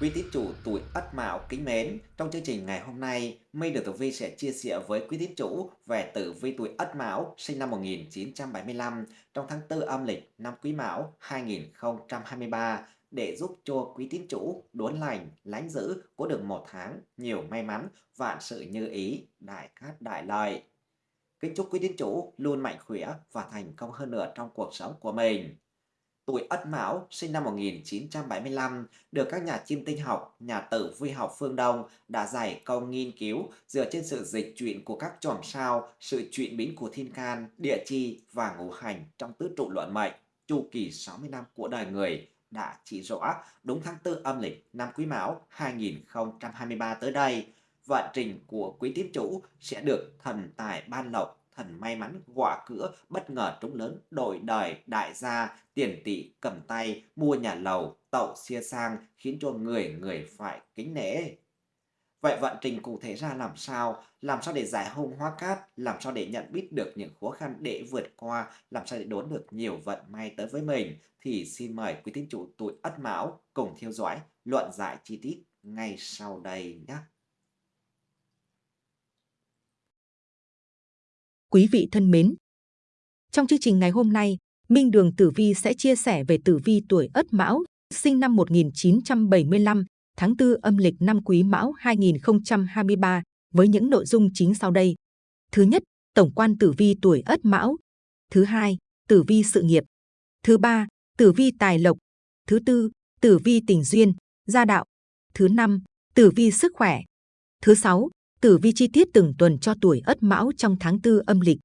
Quý tín chủ tuổi Ất Mão kính mến, trong chương trình ngày hôm nay, Minh được Tử Vi sẽ chia sẻ với quý tín chủ về tử vi tuổi Ất Mão sinh năm 1975 trong tháng 4 âm lịch năm Quý Mão 2023 để giúp cho quý tín chủ đốn lành, lánh giữ có được một tháng nhiều may mắn, vạn sự như ý, đại cát đại lợi. Kính chúc quý tín chủ luôn mạnh khỏe và thành công hơn nữa trong cuộc sống của mình tuổi Ất Mão, sinh năm 1975, được các nhà chiêm tinh học, nhà tử vi học phương Đông đã giải công nghiên cứu dựa trên sự dịch chuyển của các chòm sao, sự chuyển biến của thiên can, địa chi và ngũ hành trong tứ trụ luận mệnh, chu kỳ 60 năm của đời người đã chỉ rõ đúng tháng 4 âm lịch năm Quý Mão 2023 tới đây, vận trình của quý tín chủ sẽ được thần tài ban lộc thần may mắn gọa cửa bất ngờ trúng lớn đổi đời đại gia, tiền tỷ cầm tay mua nhà lầu, tậu xia sang khiến cho người người phải kính nể. Vậy vận trình cụ thể ra làm sao? Làm sao để giải hung hóa cát? Làm sao để nhận biết được những khó khăn để vượt qua? Làm sao để đốn được nhiều vận may tới với mình? Thì xin mời quý tín chủ tuổi ất mão cùng theo dõi luận giải chi tiết ngay sau đây nhé. Quý vị thân mến, trong chương trình ngày hôm nay, Minh Đường Tử Vi sẽ chia sẻ về tử vi tuổi Ất Mão, sinh năm 1975, tháng 4 âm lịch năm Quý Mão 2023 với những nội dung chính sau đây. Thứ nhất, tổng quan tử vi tuổi Ất Mão. Thứ hai, tử vi sự nghiệp. Thứ ba, tử vi tài lộc. Thứ tư, tử vi tình duyên, gia đạo. Thứ năm, tử vi sức khỏe. Thứ sáu, tử vi chi tiết từng tuần cho tuổi Ất Mão trong tháng tư âm lịch.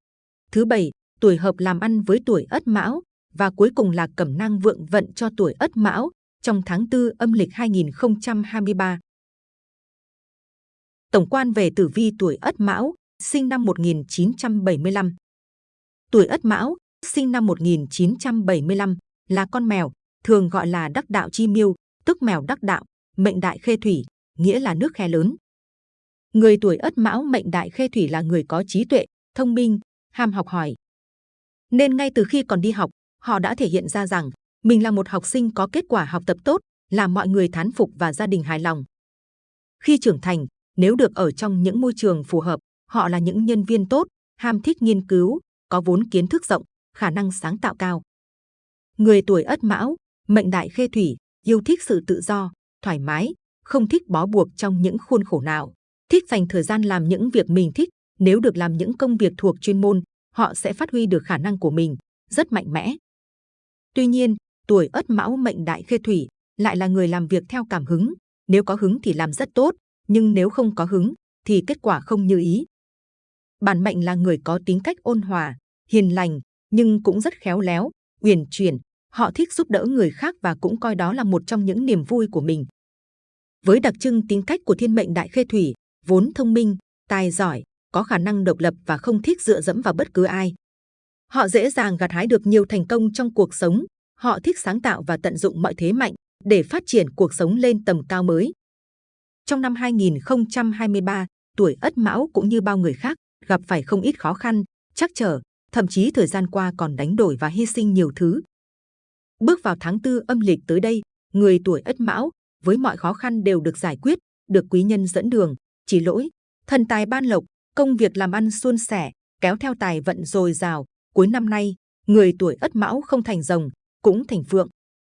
Thứ bảy, tuổi hợp làm ăn với tuổi Ất Mão và cuối cùng là cẩm năng vượng vận cho tuổi Ất Mão trong tháng tư âm lịch 2023. Tổng quan về tử vi tuổi Ất Mão, sinh năm 1975. Tuổi Ất Mão, sinh năm 1975, là con mèo, thường gọi là đắc đạo chi miêu, tức mèo đắc đạo, mệnh đại khê thủy, nghĩa là nước khe lớn. Người tuổi Ất Mão mệnh đại khê thủy là người có trí tuệ, thông minh, ham học hỏi. Nên ngay từ khi còn đi học, họ đã thể hiện ra rằng mình là một học sinh có kết quả học tập tốt, làm mọi người thán phục và gia đình hài lòng. Khi trưởng thành, nếu được ở trong những môi trường phù hợp, họ là những nhân viên tốt, ham thích nghiên cứu, có vốn kiến thức rộng, khả năng sáng tạo cao. Người tuổi Ất Mão, mệnh đại khê thủy, yêu thích sự tự do, thoải mái, không thích bó buộc trong những khuôn khổ nào thích dành thời gian làm những việc mình thích. Nếu được làm những công việc thuộc chuyên môn, họ sẽ phát huy được khả năng của mình, rất mạnh mẽ. Tuy nhiên, tuổi Ất Mão mệnh đại khê thủy lại là người làm việc theo cảm hứng. Nếu có hứng thì làm rất tốt, nhưng nếu không có hứng thì kết quả không như ý. Bản mệnh là người có tính cách ôn hòa, hiền lành, nhưng cũng rất khéo léo, uyển chuyển. Họ thích giúp đỡ người khác và cũng coi đó là một trong những niềm vui của mình. Với đặc trưng tính cách của thiên mệnh đại khê thủy, vốn thông minh, tài giỏi, có khả năng độc lập và không thích dựa dẫm vào bất cứ ai. Họ dễ dàng gặt hái được nhiều thành công trong cuộc sống. Họ thích sáng tạo và tận dụng mọi thế mạnh để phát triển cuộc sống lên tầm cao mới. Trong năm 2023, tuổi Ất Mão cũng như bao người khác gặp phải không ít khó khăn, trắc trở, thậm chí thời gian qua còn đánh đổi và hy sinh nhiều thứ. Bước vào tháng tư âm lịch tới đây, người tuổi Ất Mão với mọi khó khăn đều được giải quyết, được quý nhân dẫn đường, chỉ lỗi, thần tài ban lộc, công việc làm ăn suôn sẻ, kéo theo tài vận dồi dào. Cuối năm nay, người tuổi Ất Mão không thành rồng, cũng thành phượng.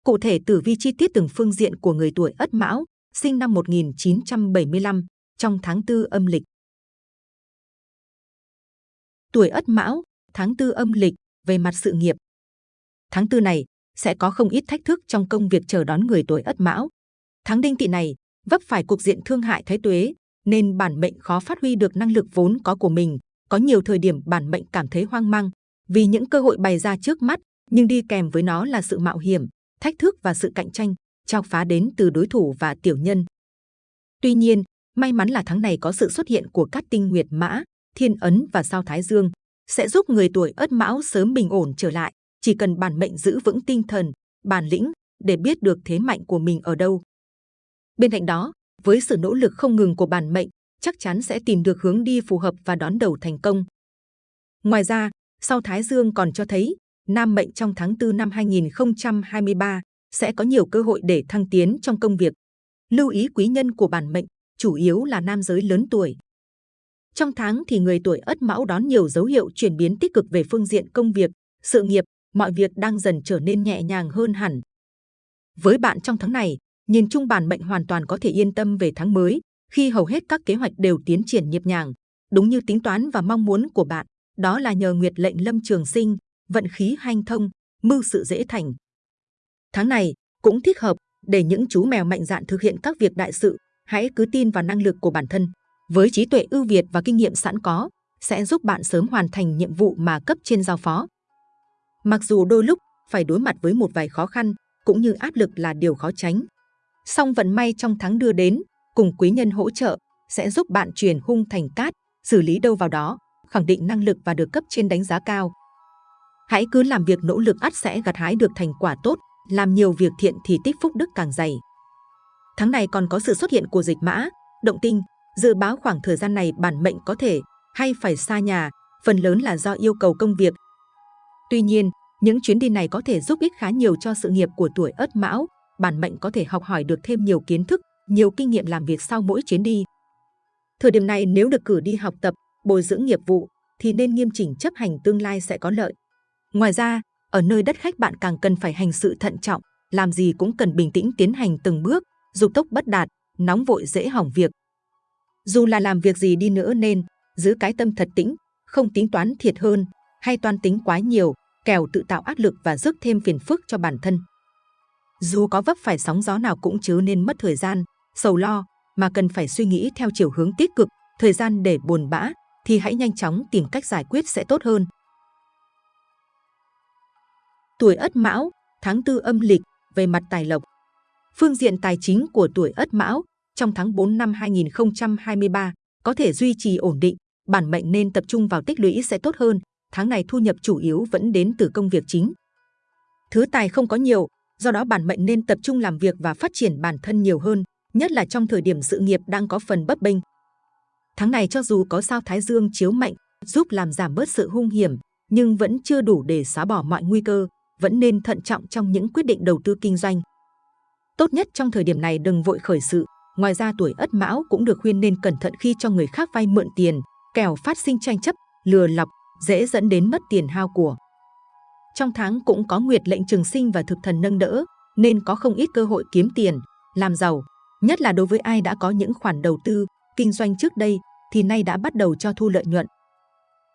Cụ thể tử vi chi tiết từng phương diện của người tuổi Ất Mão, sinh năm 1975, trong tháng tư âm lịch. Tuổi Ất Mão, tháng tư âm lịch, về mặt sự nghiệp. Tháng tư này sẽ có không ít thách thức trong công việc chờ đón người tuổi Ất Mão. Tháng đinh tỵ này vấp phải cục diện thương hại thái tuế, nên bản mệnh khó phát huy được năng lực vốn có của mình. Có nhiều thời điểm bản mệnh cảm thấy hoang mang vì những cơ hội bày ra trước mắt, nhưng đi kèm với nó là sự mạo hiểm, thách thức và sự cạnh tranh, trao phá đến từ đối thủ và tiểu nhân. Tuy nhiên, may mắn là tháng này có sự xuất hiện của các tinh nguyệt mã, thiên ấn và sao thái dương, sẽ giúp người tuổi ất mão sớm bình ổn trở lại. Chỉ cần bản mệnh giữ vững tinh thần, bản lĩnh để biết được thế mạnh của mình ở đâu. Bên cạnh đó, với sự nỗ lực không ngừng của bản mệnh, chắc chắn sẽ tìm được hướng đi phù hợp và đón đầu thành công. Ngoài ra, sau Thái Dương còn cho thấy, nam mệnh trong tháng 4 năm 2023 sẽ có nhiều cơ hội để thăng tiến trong công việc. Lưu ý quý nhân của bản mệnh, chủ yếu là nam giới lớn tuổi. Trong tháng thì người tuổi Ất Mão đón nhiều dấu hiệu chuyển biến tích cực về phương diện công việc, sự nghiệp, mọi việc đang dần trở nên nhẹ nhàng hơn hẳn. Với bạn trong tháng này, nhìn chung bản mệnh hoàn toàn có thể yên tâm về tháng mới, khi hầu hết các kế hoạch đều tiến triển nhịp nhàng, đúng như tính toán và mong muốn của bạn, đó là nhờ nguyệt lệnh lâm trường sinh, vận khí hanh thông, mưu sự dễ thành. Tháng này cũng thích hợp để những chú mèo mạnh dạn thực hiện các việc đại sự, hãy cứ tin vào năng lực của bản thân. Với trí tuệ ưu việt và kinh nghiệm sẵn có, sẽ giúp bạn sớm hoàn thành nhiệm vụ mà cấp trên giao phó. Mặc dù đôi lúc phải đối mặt với một vài khó khăn, cũng như áp lực là điều khó tránh. Song vận may trong tháng đưa đến, cùng quý nhân hỗ trợ, sẽ giúp bạn chuyển hung thành cát, xử lý đâu vào đó, khẳng định năng lực và được cấp trên đánh giá cao. Hãy cứ làm việc nỗ lực ắt sẽ gặt hái được thành quả tốt, làm nhiều việc thiện thì tích phúc đức càng dày. Tháng này còn có sự xuất hiện của dịch mã, động tinh, dự báo khoảng thời gian này bản mệnh có thể hay phải xa nhà, phần lớn là do yêu cầu công việc. Tuy nhiên, những chuyến đi này có thể giúp ích khá nhiều cho sự nghiệp của tuổi Ất Mão, bản mệnh có thể học hỏi được thêm nhiều kiến thức, nhiều kinh nghiệm làm việc sau mỗi chuyến đi. Thời điểm này nếu được cử đi học tập, bồi dưỡng nghiệp vụ thì nên nghiêm chỉnh chấp hành tương lai sẽ có lợi. Ngoài ra, ở nơi đất khách bạn càng cần phải hành sự thận trọng, làm gì cũng cần bình tĩnh tiến hành từng bước, dục tốc bất đạt, nóng vội dễ hỏng việc. Dù là làm việc gì đi nữa nên giữ cái tâm thật tĩnh, không tính toán thiệt hơn hay toan tính quá nhiều, kèo tự tạo áp lực và rước thêm phiền phức cho bản thân. Dù có vấp phải sóng gió nào cũng chứ nên mất thời gian, sầu lo, mà cần phải suy nghĩ theo chiều hướng tích cực, thời gian để buồn bã, thì hãy nhanh chóng tìm cách giải quyết sẽ tốt hơn. Tuổi Ất Mão, tháng tư âm lịch, về mặt tài lộc. Phương diện tài chính của tuổi Ất Mão trong tháng 4 năm 2023 có thể duy trì ổn định, bản mệnh nên tập trung vào tích lũy sẽ tốt hơn. Tháng này thu nhập chủ yếu vẫn đến từ công việc chính. Thứ tài không có nhiều, do đó bản mệnh nên tập trung làm việc và phát triển bản thân nhiều hơn, nhất là trong thời điểm sự nghiệp đang có phần bấp bênh. Tháng này cho dù có sao Thái Dương chiếu mạnh, giúp làm giảm bớt sự hung hiểm, nhưng vẫn chưa đủ để xóa bỏ mọi nguy cơ, vẫn nên thận trọng trong những quyết định đầu tư kinh doanh. Tốt nhất trong thời điểm này đừng vội khởi sự, ngoài ra tuổi Ất Mão cũng được khuyên nên cẩn thận khi cho người khác vay mượn tiền, kẻo phát sinh tranh chấp, lừa lọc, dễ dẫn đến mất tiền hao của. Trong tháng cũng có nguyệt lệnh trường sinh và thực thần nâng đỡ, nên có không ít cơ hội kiếm tiền, làm giàu, nhất là đối với ai đã có những khoản đầu tư, kinh doanh trước đây thì nay đã bắt đầu cho thu lợi nhuận.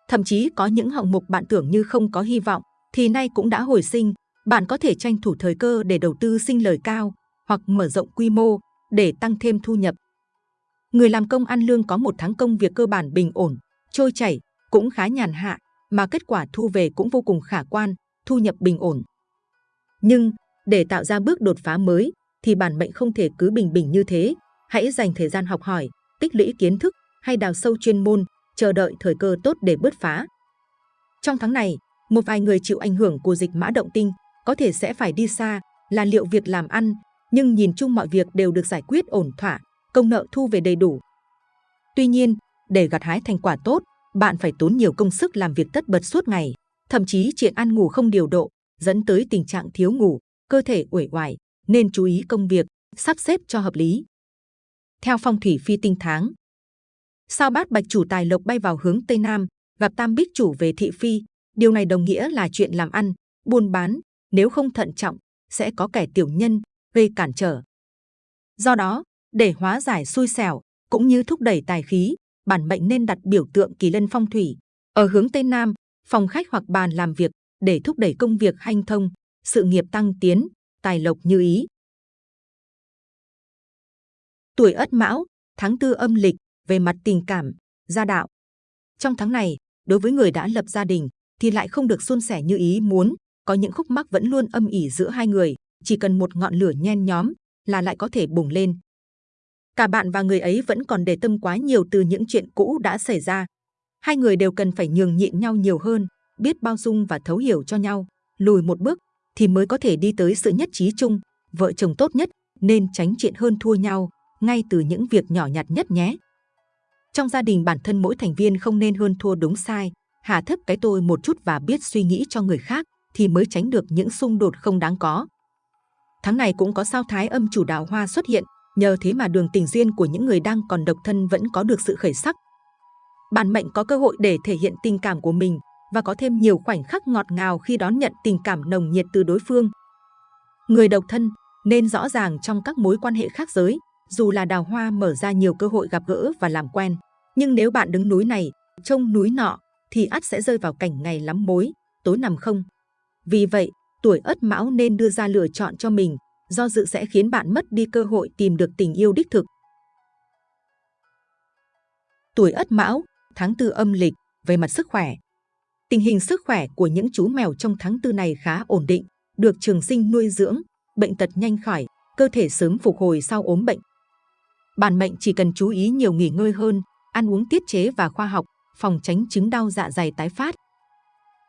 Thậm chí có những hạng mục bạn tưởng như không có hy vọng thì nay cũng đã hồi sinh, bạn có thể tranh thủ thời cơ để đầu tư sinh lời cao hoặc mở rộng quy mô để tăng thêm thu nhập. Người làm công ăn lương có một tháng công việc cơ bản bình ổn, trôi chảy, cũng khá nhàn hạ, mà kết quả thu về cũng vô cùng khả quan, thu nhập bình ổn. Nhưng, để tạo ra bước đột phá mới, thì bản mệnh không thể cứ bình bình như thế. Hãy dành thời gian học hỏi, tích lũy kiến thức hay đào sâu chuyên môn, chờ đợi thời cơ tốt để bứt phá. Trong tháng này, một vài người chịu ảnh hưởng của dịch mã động tinh có thể sẽ phải đi xa, là liệu việc làm ăn, nhưng nhìn chung mọi việc đều được giải quyết ổn thỏa, công nợ thu về đầy đủ. Tuy nhiên, để gặt hái thành quả tốt, bạn phải tốn nhiều công sức làm việc tất bật suốt ngày, thậm chí chuyện ăn ngủ không điều độ, dẫn tới tình trạng thiếu ngủ, cơ thể uể oải, nên chú ý công việc, sắp xếp cho hợp lý. Theo phong thủy phi tinh tháng, sao bát bạch chủ tài lộc bay vào hướng Tây Nam, gặp tam bích chủ về thị phi, Điều này đồng nghĩa là chuyện làm ăn, buôn bán, nếu không thận trọng, sẽ có kẻ tiểu nhân, gây cản trở. Do đó, để hóa giải xui xẻo, cũng như thúc đẩy tài khí, bản mệnh nên đặt biểu tượng kỳ lân phong thủy ở hướng Tây Nam, phòng khách hoặc bàn làm việc để thúc đẩy công việc hanh thông, sự nghiệp tăng tiến, tài lộc như ý. Tuổi Ất Mão, tháng tư âm lịch, về mặt tình cảm, gia đạo. Trong tháng này, đối với người đã lập gia đình, thì lại không được suôn sẻ như ý muốn. Có những khúc mắc vẫn luôn âm ỉ giữa hai người, chỉ cần một ngọn lửa nhen nhóm là lại có thể bùng lên. Cả bạn và người ấy vẫn còn để tâm quá nhiều từ những chuyện cũ đã xảy ra. Hai người đều cần phải nhường nhịn nhau nhiều hơn, biết bao dung và thấu hiểu cho nhau, lùi một bước thì mới có thể đi tới sự nhất trí chung. Vợ chồng tốt nhất nên tránh chuyện hơn thua nhau ngay từ những việc nhỏ nhặt nhất nhé. Trong gia đình bản thân mỗi thành viên không nên hơn thua đúng sai, hạ thấp cái tôi một chút và biết suy nghĩ cho người khác thì mới tránh được những xung đột không đáng có. Tháng này cũng có sao thái âm chủ đào hoa xuất hiện, nhờ thế mà đường tình duyên của những người đang còn độc thân vẫn có được sự khởi sắc bạn mệnh có cơ hội để thể hiện tình cảm của mình và có thêm nhiều khoảnh khắc ngọt ngào khi đón nhận tình cảm nồng nhiệt từ đối phương. Người độc thân nên rõ ràng trong các mối quan hệ khác giới, dù là đào hoa mở ra nhiều cơ hội gặp gỡ và làm quen. Nhưng nếu bạn đứng núi này, trông núi nọ, thì ắt sẽ rơi vào cảnh ngày lắm mối, tối nằm không. Vì vậy, tuổi ất mão nên đưa ra lựa chọn cho mình, do dự sẽ khiến bạn mất đi cơ hội tìm được tình yêu đích thực. Tuổi ất mão, tháng tư âm lịch, về mặt sức khỏe. Tình hình sức khỏe của những chú mèo trong tháng tư này khá ổn định, được trường sinh nuôi dưỡng, bệnh tật nhanh khỏi, cơ thể sớm phục hồi sau ốm bệnh. Bản mệnh chỉ cần chú ý nhiều nghỉ ngơi hơn, ăn uống tiết chế và khoa học, phòng tránh chứng đau dạ dày tái phát.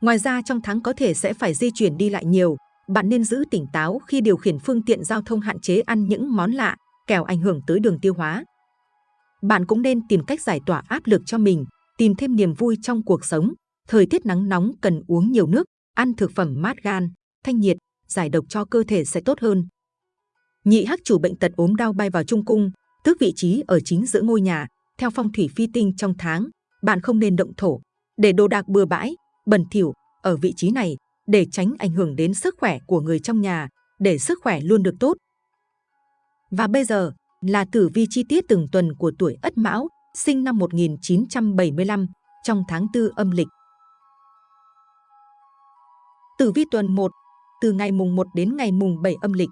Ngoài ra trong tháng có thể sẽ phải di chuyển đi lại nhiều, bạn nên giữ tỉnh táo khi điều khiển phương tiện giao thông hạn chế ăn những món lạ, kẻo ảnh hưởng tới đường tiêu hóa. Bạn cũng nên tìm cách giải tỏa áp lực cho mình, tìm thêm niềm vui trong cuộc sống. Thời tiết nắng nóng cần uống nhiều nước, ăn thực phẩm mát gan, thanh nhiệt, giải độc cho cơ thể sẽ tốt hơn. Nhị hắc chủ bệnh tật ốm đau bay vào trung cung, tước vị trí ở chính giữa ngôi nhà. Theo phong thủy phi tinh trong tháng, bạn không nên động thổ, để đồ đạc bừa bãi, bẩn thỉu ở vị trí này để tránh ảnh hưởng đến sức khỏe của người trong nhà, để sức khỏe luôn được tốt. Và bây giờ là tử vi chi tiết từng tuần của tuổi Ất Mão, sinh năm 1975, trong tháng 4 âm lịch. Tử vi tuần 1, từ ngày mùng 1 đến ngày mùng 7 âm lịch.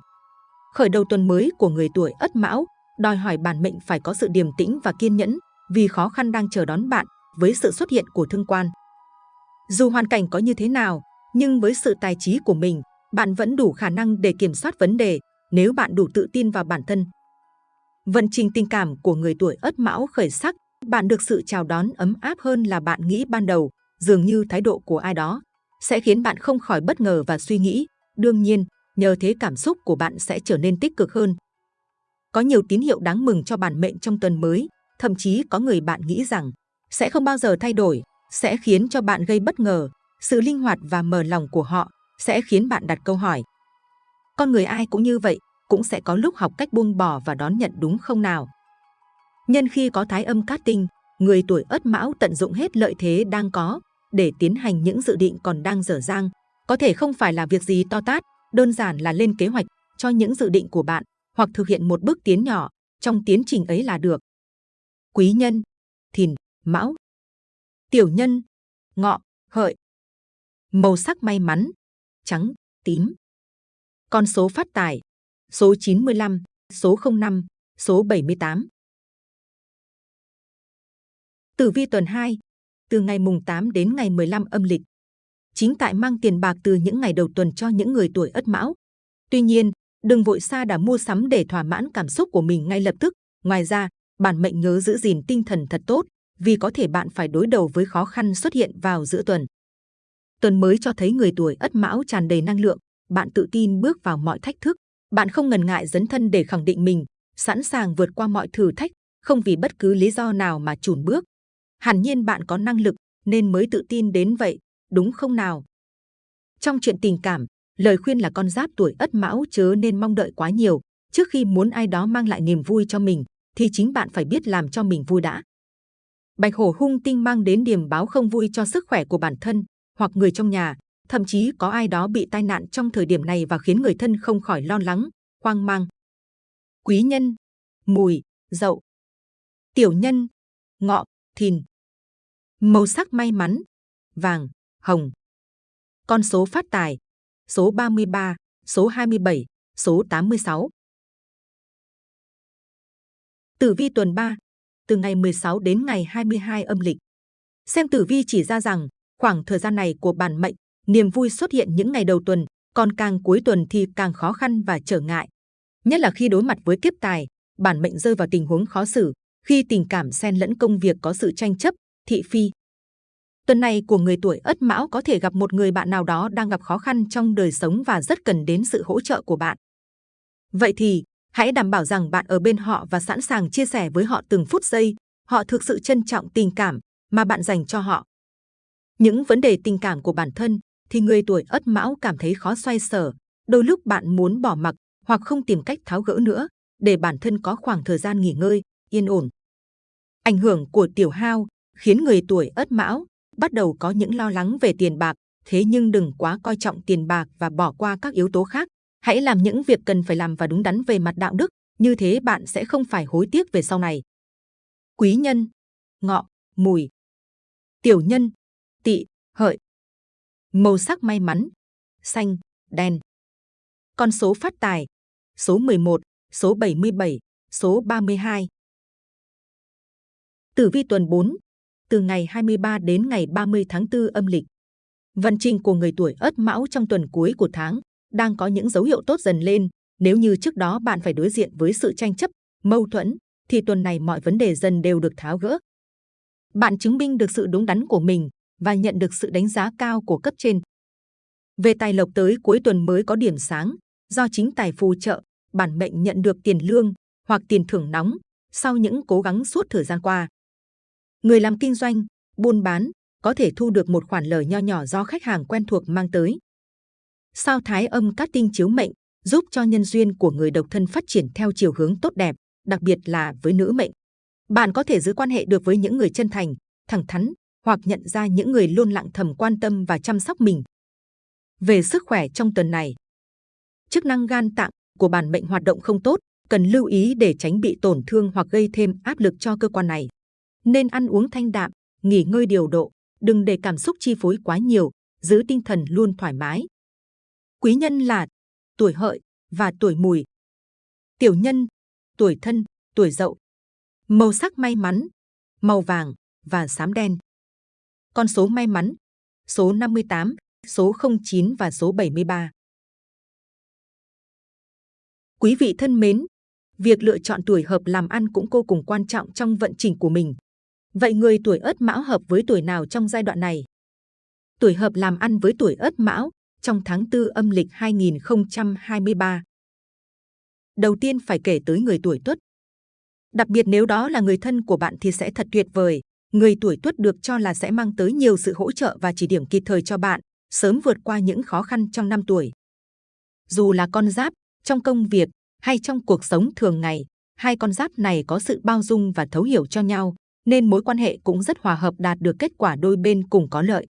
Khởi đầu tuần mới của người tuổi Ất Mão, đòi hỏi bản mệnh phải có sự điềm tĩnh và kiên nhẫn, vì khó khăn đang chờ đón bạn với sự xuất hiện của thương quan. Dù hoàn cảnh có như thế nào, nhưng với sự tài trí của mình, bạn vẫn đủ khả năng để kiểm soát vấn đề nếu bạn đủ tự tin vào bản thân. Vận trình tình cảm của người tuổi Ất Mão khởi sắc, bạn được sự chào đón ấm áp hơn là bạn nghĩ ban đầu, dường như thái độ của ai đó sẽ khiến bạn không khỏi bất ngờ và suy nghĩ. Đương nhiên, nhờ thế cảm xúc của bạn sẽ trở nên tích cực hơn. Có nhiều tín hiệu đáng mừng cho bản mệnh trong tuần mới, thậm chí có người bạn nghĩ rằng sẽ không bao giờ thay đổi, sẽ khiến cho bạn gây bất ngờ. Sự linh hoạt và mở lòng của họ sẽ khiến bạn đặt câu hỏi. Con người ai cũng như vậy, cũng sẽ có lúc học cách buông bỏ và đón nhận đúng không nào? Nhân khi có thái âm cát tinh, người tuổi ất mão tận dụng hết lợi thế đang có để tiến hành những dự định còn đang dở dang. Có thể không phải là việc gì to tát, đơn giản là lên kế hoạch cho những dự định của bạn hoặc thực hiện một bước tiến nhỏ trong tiến trình ấy là được. Quý nhân, thìn, mão. Tiểu nhân, ngọ, hợi. Màu sắc may mắn, trắng, tím. Con số phát tài, số 95, số 05, số 78. Tử vi tuần 2, từ ngày mùng 8 đến ngày 15 âm lịch. Chính tại mang tiền bạc từ những ngày đầu tuần cho những người tuổi Ất Mão. Tuy nhiên, đừng vội xa đã mua sắm để thỏa mãn cảm xúc của mình ngay lập tức. Ngoài ra, bản mệnh nhớ giữ gìn tinh thần thật tốt, vì có thể bạn phải đối đầu với khó khăn xuất hiện vào giữa tuần. Tuần mới cho thấy người tuổi Ất Mão tràn đầy năng lượng, bạn tự tin bước vào mọi thách thức, bạn không ngần ngại dấn thân để khẳng định mình, sẵn sàng vượt qua mọi thử thách, không vì bất cứ lý do nào mà chùn bước. Hẳn nhiên bạn có năng lực nên mới tự tin đến vậy, đúng không nào? Trong chuyện tình cảm, lời khuyên là con giáp tuổi Ất Mão chớ nên mong đợi quá nhiều. Trước khi muốn ai đó mang lại niềm vui cho mình, thì chính bạn phải biết làm cho mình vui đã. Bạch hổ hung tinh mang đến điểm báo không vui cho sức khỏe của bản thân hoặc người trong nhà, thậm chí có ai đó bị tai nạn trong thời điểm này và khiến người thân không khỏi lo lắng, hoang mang. Quý nhân, mùi, dậu. Tiểu nhân, ngọ, thìn. Màu sắc may mắn, vàng, hồng. Con số phát tài, số 33, số 27, số 86. Tử vi tuần 3, từ ngày 16 đến ngày 22 âm lịch. Xem tử vi chỉ ra rằng, khoảng thời gian này của bản mệnh, niềm vui xuất hiện những ngày đầu tuần, còn càng cuối tuần thì càng khó khăn và trở ngại. Nhất là khi đối mặt với kiếp tài, bản mệnh rơi vào tình huống khó xử, khi tình cảm xen lẫn công việc có sự tranh chấp, thị phi. Tuần này của người tuổi Ất Mão có thể gặp một người bạn nào đó đang gặp khó khăn trong đời sống và rất cần đến sự hỗ trợ của bạn. Vậy thì, hãy đảm bảo rằng bạn ở bên họ và sẵn sàng chia sẻ với họ từng phút giây. Họ thực sự trân trọng tình cảm mà bạn dành cho họ. Những vấn đề tình cảm của bản thân thì người tuổi Ất Mão cảm thấy khó xoay sở. Đôi lúc bạn muốn bỏ mặc hoặc không tìm cách tháo gỡ nữa, để bản thân có khoảng thời gian nghỉ ngơi, yên ổn. Ảnh hưởng của tiểu hao khiến người tuổi Ất Mão bắt đầu có những lo lắng về tiền bạc, thế nhưng đừng quá coi trọng tiền bạc và bỏ qua các yếu tố khác. Hãy làm những việc cần phải làm và đúng đắn về mặt đạo đức, như thế bạn sẽ không phải hối tiếc về sau này. Quý nhân, ngọ, mùi. Tiểu nhân, tỵ, hợi. Màu sắc may mắn, xanh, đen. Con số phát tài, số 11, số 77, số 32. Tử vi tuần 4, từ ngày 23 đến ngày 30 tháng 4 âm lịch. Vận trình của người tuổi Ất Mão trong tuần cuối của tháng đang có những dấu hiệu tốt dần lên. Nếu như trước đó bạn phải đối diện với sự tranh chấp, mâu thuẫn, thì tuần này mọi vấn đề dần đều được tháo gỡ. Bạn chứng minh được sự đúng đắn của mình và nhận được sự đánh giá cao của cấp trên. Về tài lộc tới cuối tuần mới có điểm sáng, do chính tài phù trợ, bản mệnh nhận được tiền lương hoặc tiền thưởng nóng sau những cố gắng suốt thời gian qua. Người làm kinh doanh, buôn bán có thể thu được một khoản lời nho nhỏ do khách hàng quen thuộc mang tới. Sao thái âm cát tinh chiếu mệnh giúp cho nhân duyên của người độc thân phát triển theo chiều hướng tốt đẹp, đặc biệt là với nữ mệnh. Bạn có thể giữ quan hệ được với những người chân thành, thẳng thắn hoặc nhận ra những người luôn lặng thầm quan tâm và chăm sóc mình. Về sức khỏe trong tuần này, chức năng gan tạng của bản mệnh hoạt động không tốt, cần lưu ý để tránh bị tổn thương hoặc gây thêm áp lực cho cơ quan này. Nên ăn uống thanh đạm, nghỉ ngơi điều độ, đừng để cảm xúc chi phối quá nhiều, giữ tinh thần luôn thoải mái. Quý nhân là tuổi hợi và tuổi mùi. Tiểu nhân, tuổi thân, tuổi dậu. Màu sắc may mắn, màu vàng và xám đen. Con số may mắn, số 58, số 09 và số 73. Quý vị thân mến, việc lựa chọn tuổi hợp làm ăn cũng vô cùng quan trọng trong vận trình của mình. Vậy người tuổi Ất Mão hợp với tuổi nào trong giai đoạn này? Tuổi hợp làm ăn với tuổi Ất Mão trong tháng 4 âm lịch 2023. Đầu tiên phải kể tới người tuổi Tuất. Đặc biệt nếu đó là người thân của bạn thì sẽ thật tuyệt vời. Người tuổi Tuất được cho là sẽ mang tới nhiều sự hỗ trợ và chỉ điểm kịp thời cho bạn, sớm vượt qua những khó khăn trong năm tuổi. Dù là con giáp, trong công việc hay trong cuộc sống thường ngày, hai con giáp này có sự bao dung và thấu hiểu cho nhau, nên mối quan hệ cũng rất hòa hợp đạt được kết quả đôi bên cùng có lợi.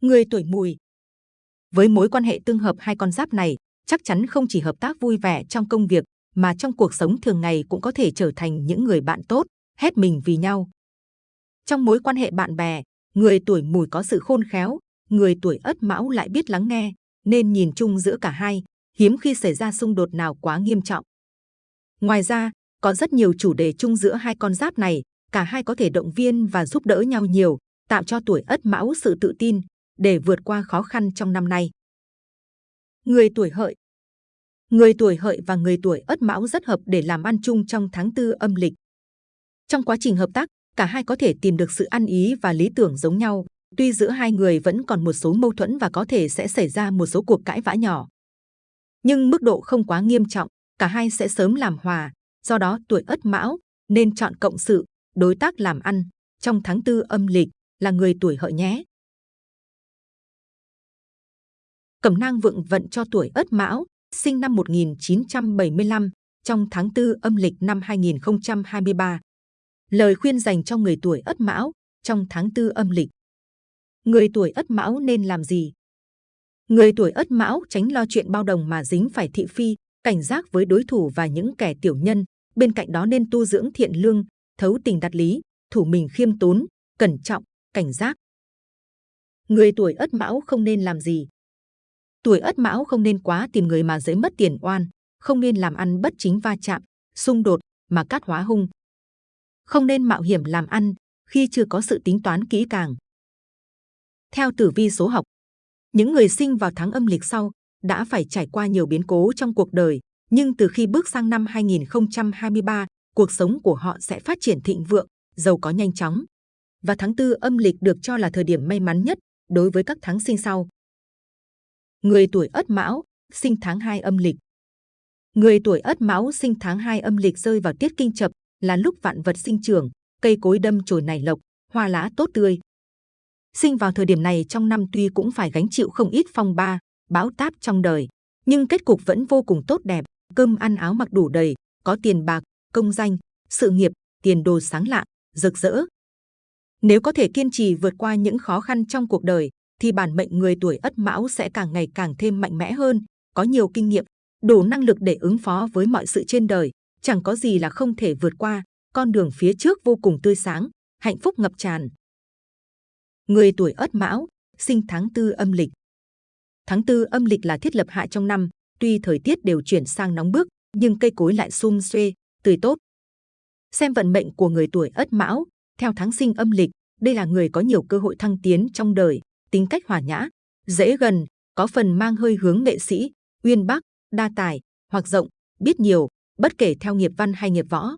Người tuổi mùi Với mối quan hệ tương hợp hai con giáp này, chắc chắn không chỉ hợp tác vui vẻ trong công việc, mà trong cuộc sống thường ngày cũng có thể trở thành những người bạn tốt, hết mình vì nhau. Trong mối quan hệ bạn bè, người tuổi mùi có sự khôn khéo, người tuổi ất mão lại biết lắng nghe, nên nhìn chung giữa cả hai, hiếm khi xảy ra xung đột nào quá nghiêm trọng. Ngoài ra, có rất nhiều chủ đề chung giữa hai con giáp này, cả hai có thể động viên và giúp đỡ nhau nhiều, tạo cho tuổi Ất Mão sự tự tin để vượt qua khó khăn trong năm nay. Người tuổi Hợi Người tuổi Hợi và người tuổi Ất Mão rất hợp để làm ăn chung trong tháng tư âm lịch. Trong quá trình hợp tác, cả hai có thể tìm được sự ăn ý và lý tưởng giống nhau, tuy giữa hai người vẫn còn một số mâu thuẫn và có thể sẽ xảy ra một số cuộc cãi vã nhỏ. Nhưng mức độ không quá nghiêm trọng, cả hai sẽ sớm làm hòa, do đó tuổi Ất Mão nên chọn cộng sự, đối tác làm ăn trong tháng tư âm lịch là người tuổi hợi nhé. Cẩm nang vượng vận cho tuổi Ất Mão, sinh năm 1975, trong tháng tư âm lịch năm 2023. Lời khuyên dành cho người tuổi Ất Mão trong tháng tư âm lịch. Người tuổi Ất Mão nên làm gì? Người tuổi Ất Mão tránh lo chuyện bao đồng mà dính phải thị phi, cảnh giác với đối thủ và những kẻ tiểu nhân. Bên cạnh đó nên tu dưỡng thiện lương, thấu tình đạt lý, thủ mình khiêm tốn, cẩn trọng, cảnh giác. Người tuổi Ất Mão không nên làm gì? Tuổi Ất Mão không nên quá tìm người mà dễ mất tiền oan, không nên làm ăn bất chính va chạm, xung đột mà cát hóa hung. Không nên mạo hiểm làm ăn khi chưa có sự tính toán kỹ càng. Theo tử vi số học, những người sinh vào tháng âm lịch sau đã phải trải qua nhiều biến cố trong cuộc đời, nhưng từ khi bước sang năm 2023, cuộc sống của họ sẽ phát triển thịnh vượng, giàu có nhanh chóng. Và tháng tư âm lịch được cho là thời điểm may mắn nhất đối với các tháng sinh sau. Người tuổi Ất Mão, sinh tháng 2 âm lịch. Người tuổi Ất Mão sinh tháng 2 âm lịch rơi vào tiết kinh chập là lúc vạn vật sinh trưởng, cây cối đâm chồi nảy lộc, hoa lá tốt tươi. Sinh vào thời điểm này trong năm tuy cũng phải gánh chịu không ít phong ba, bão táp trong đời, nhưng kết cục vẫn vô cùng tốt đẹp, cơm ăn áo mặc đủ đầy, có tiền bạc, công danh, sự nghiệp, tiền đồ sáng lạng, rực rỡ. Nếu có thể kiên trì vượt qua những khó khăn trong cuộc đời, thì bản mệnh người tuổi Ất Mão sẽ càng ngày càng thêm mạnh mẽ hơn, có nhiều kinh nghiệm, đủ năng lực để ứng phó với mọi sự trên đời, chẳng có gì là không thể vượt qua, con đường phía trước vô cùng tươi sáng, hạnh phúc ngập tràn. Người tuổi Ất Mão, sinh tháng tư âm lịch. Tháng tư âm lịch là thiết lập hạ trong năm, tuy thời tiết đều chuyển sang nóng bức, nhưng cây cối lại sum xuê, tươi tốt. Xem vận mệnh của người tuổi Ất Mão, theo tháng sinh âm lịch, đây là người có nhiều cơ hội thăng tiến trong đời, tính cách hòa nhã, dễ gần, có phần mang hơi hướng nghệ sĩ, uyên bác, đa tài, hoặc rộng, biết nhiều, bất kể theo nghiệp văn hay nghiệp võ.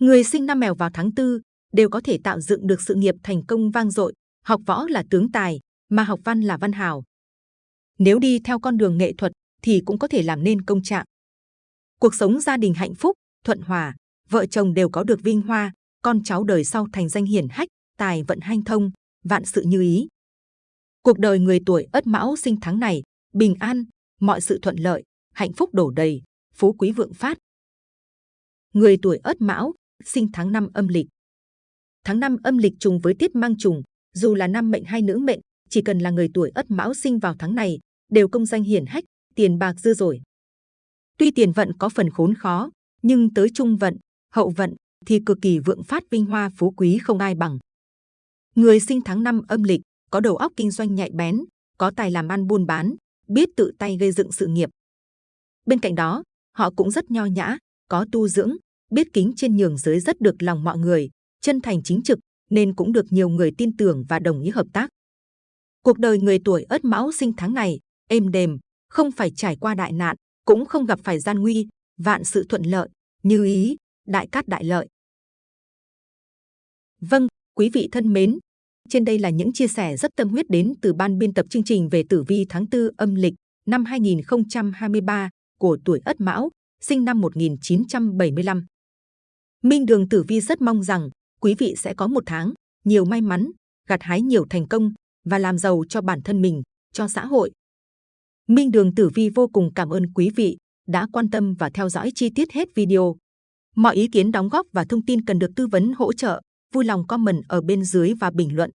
Người sinh năm mèo vào tháng tư đều có thể tạo dựng được sự nghiệp thành công vang dội, học võ là tướng tài, mà học văn là văn hào. Nếu đi theo con đường nghệ thuật thì cũng có thể làm nên công trạng. Cuộc sống gia đình hạnh phúc, thuận hòa, vợ chồng đều có được vinh hoa, con cháu đời sau thành danh hiển hách, tài vận hanh thông, vạn sự như ý. Cuộc đời người tuổi Ất Mão sinh tháng này bình an, mọi sự thuận lợi, hạnh phúc đổ đầy, phú quý vượng phát. Người tuổi Ất Mão sinh tháng năm âm lịch. Tháng năm âm lịch trùng với tiết mang trùng, dù là nam mệnh hay nữ mệnh, chỉ cần là người tuổi Ất Mão sinh vào tháng này, đều công danh hiển hách, tiền bạc dư dồi. Tuy tiền vận có phần khốn khó, nhưng tới trung vận, hậu vận thì cực kỳ vượng phát vinh hoa phú quý không ai bằng. Người sinh tháng năm âm lịch có đầu óc kinh doanh nhạy bén, có tài làm ăn buôn bán, biết tự tay gây dựng sự nghiệp. Bên cạnh đó, họ cũng rất nho nhã, có tu dưỡng, biết kính trên nhường dưới rất được lòng mọi người, chân thành chính trực, nên cũng được nhiều người tin tưởng và đồng ý hợp tác. Cuộc đời người tuổi Ất Mão sinh tháng này êm đềm, không phải trải qua đại nạn, cũng không gặp phải gian nguy, vạn sự thuận lợi, như ý, đại cát đại lợi. Vâng, quý vị thân mến, trên đây là những chia sẻ rất tâm huyết đến từ ban biên tập chương trình về tử vi tháng 4 âm lịch năm 2023 của tuổi Ất Mão, sinh năm 1975. Minh Đường Tử Vi rất mong rằng quý vị sẽ có một tháng nhiều may mắn, gặt hái nhiều thành công và làm giàu cho bản thân mình, cho xã hội. Minh Đường Tử Vi vô cùng cảm ơn quý vị đã quan tâm và theo dõi chi tiết hết video. Mọi ý kiến đóng góp và thông tin cần được tư vấn hỗ trợ, vui lòng comment ở bên dưới và bình luận.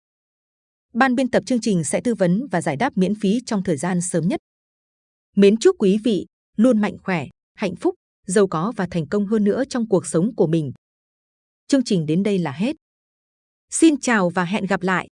Ban biên tập chương trình sẽ tư vấn và giải đáp miễn phí trong thời gian sớm nhất. Mến chúc quý vị luôn mạnh khỏe, hạnh phúc, giàu có và thành công hơn nữa trong cuộc sống của mình. Chương trình đến đây là hết. Xin chào và hẹn gặp lại!